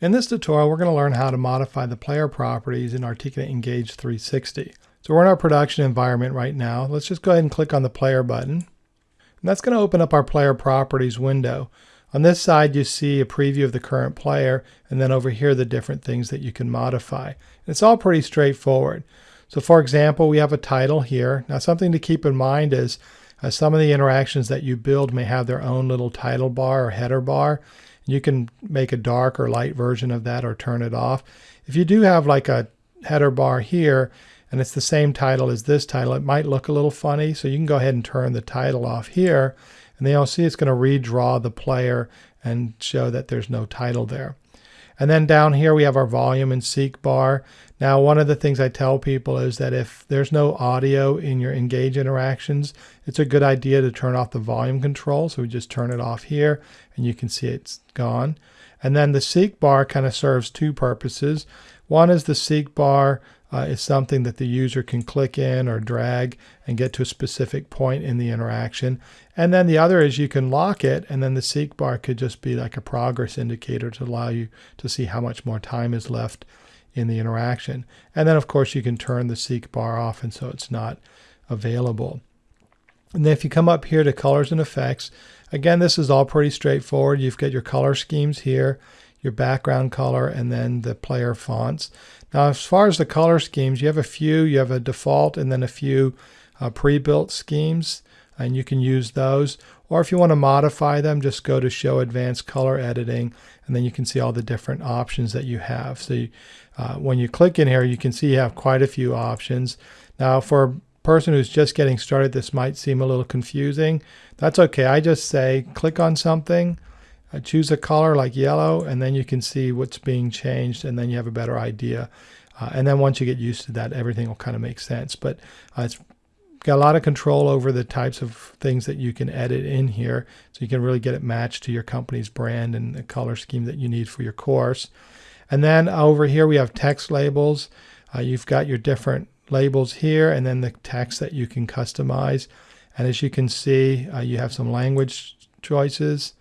In this tutorial, we're going to learn how to modify the player properties in Articulate Engage 360. So we're in our production environment right now. Let's just go ahead and click on the player button. And that's going to open up our player properties window. On this side, you see a preview of the current player, and then over here, the different things that you can modify. And it's all pretty straightforward. So for example, we have a title here. Now something to keep in mind is uh, some of the interactions that you build may have their own little title bar or header bar. You can make a dark or light version of that or turn it off. If you do have like a header bar here and it's the same title as this title, it might look a little funny. So you can go ahead and turn the title off here and then you'll see it's going to redraw the player and show that there's no title there. And then down here we have our volume and seek bar. Now one of the things I tell people is that if there's no audio in your engage interactions, it's a good idea to turn off the volume control. So we just turn it off here and you can see it's gone. And then the seek bar kind of serves two purposes. One is the seek bar uh, is something that the user can click in or drag and get to a specific point in the interaction. And then the other is you can lock it and then the seek bar could just be like a progress indicator to allow you to see how much more time is left in the interaction. And then of course you can turn the seek bar off and so it's not available. And then if you come up here to colors and effects, again, this is all pretty straightforward. You've got your color schemes here, your background color, and then the player fonts. Now, as far as the color schemes, you have a few. You have a default and then a few uh, pre-built schemes, and you can use those. Or if you want to modify them, just go to Show Advanced Color Editing, and then you can see all the different options that you have. So you, uh, when you click in here, you can see you have quite a few options. Now, for person who's just getting started, this might seem a little confusing. That's okay. I just say click on something, uh, choose a color like yellow, and then you can see what's being changed, and then you have a better idea. Uh, and then once you get used to that, everything will kind of make sense. But uh, it's got a lot of control over the types of things that you can edit in here, so you can really get it matched to your company's brand and the color scheme that you need for your course. And then over here we have text labels. Uh, you've got your different labels here, and then the text that you can customize. And as you can see, uh, you have some language choices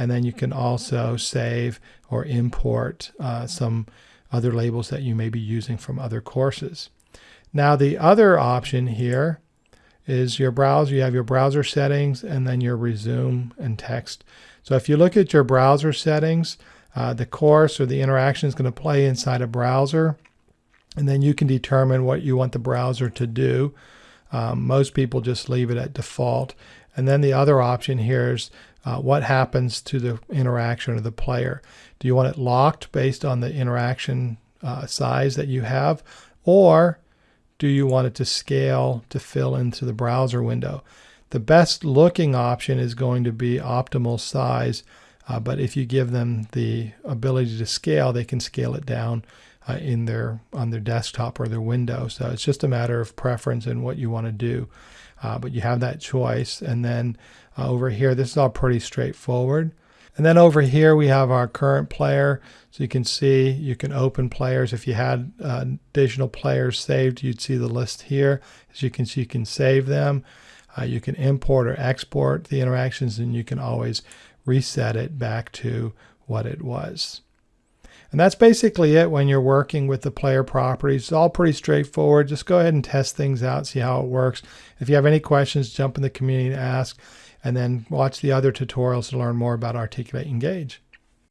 and then you can also save or import uh, some other labels that you may be using from other courses. Now the other option here is your browser. You have your browser settings and then your resume and text. So if you look at your browser settings, uh, the course or the interaction is going to play inside a browser and then you can determine what you want the browser to do. Um, most people just leave it at default. And then the other option here is uh, what happens to the interaction of the player. Do you want it locked based on the interaction uh, size that you have, or do you want it to scale to fill into the browser window? The best looking option is going to be optimal size, uh, but if you give them the ability to scale, they can scale it down uh, in their on their desktop or their window. So it's just a matter of preference and what you want to do. Uh, but you have that choice. And then uh, over here, this is all pretty straightforward. And then over here, we have our current player. So you can see you can open players. If you had uh, additional players saved, you'd see the list here. As you can see, you can save them. Uh, you can import or export the interactions, and you can always reset it back to what it was. And that's basically it when you're working with the player properties. It's all pretty straightforward. Just go ahead and test things out, see how it works. If you have any questions, jump in the community and ask, and then watch the other tutorials to learn more about Articulate Engage.